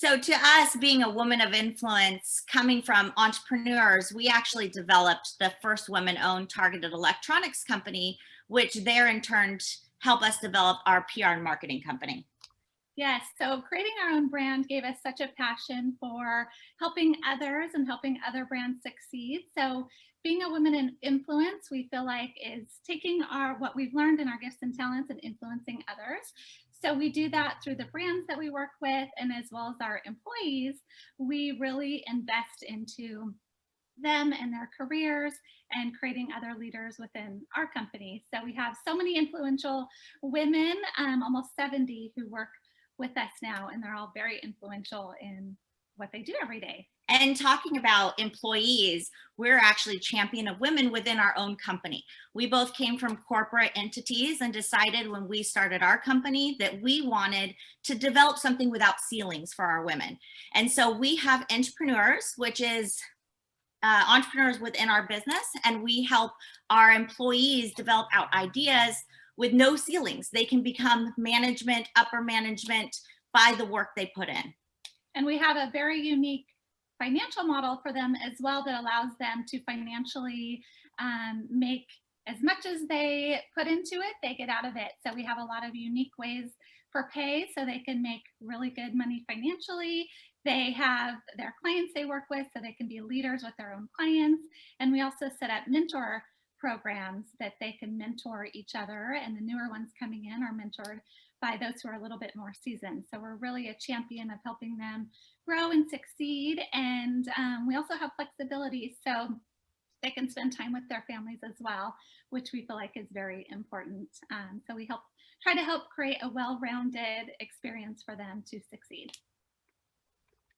So to us, being a woman of influence, coming from entrepreneurs, we actually developed the first women-owned targeted electronics company, which there in turn help us develop our PR and marketing company. Yes, so creating our own brand gave us such a passion for helping others and helping other brands succeed. So being a woman in influence, we feel like is taking our what we've learned in our gifts and talents and influencing others. So we do that through the brands that we work with and as well as our employees, we really invest into them and their careers and creating other leaders within our company. So we have so many influential women, um, almost 70 who work with us now and they're all very influential in what they do every day. And talking about employees, we're actually champion of women within our own company. We both came from corporate entities and decided when we started our company that we wanted to develop something without ceilings for our women. And so we have intrapreneurs, which is uh, entrepreneurs within our business, and we help our employees develop out ideas with no ceilings. They can become management, upper management by the work they put in. And we have a very unique financial model for them as well that allows them to financially um, make as much as they put into it, they get out of it. So we have a lot of unique ways for pay so they can make really good money financially. They have their clients they work with so they can be leaders with their own clients. And we also set up mentor programs that they can mentor each other and the newer ones coming in are mentored by those who are a little bit more seasoned. So we're really a champion of helping them grow and succeed. And um, we also have flexibility so they can spend time with their families as well, which we feel like is very important. Um, so we help try to help create a well-rounded experience for them to succeed.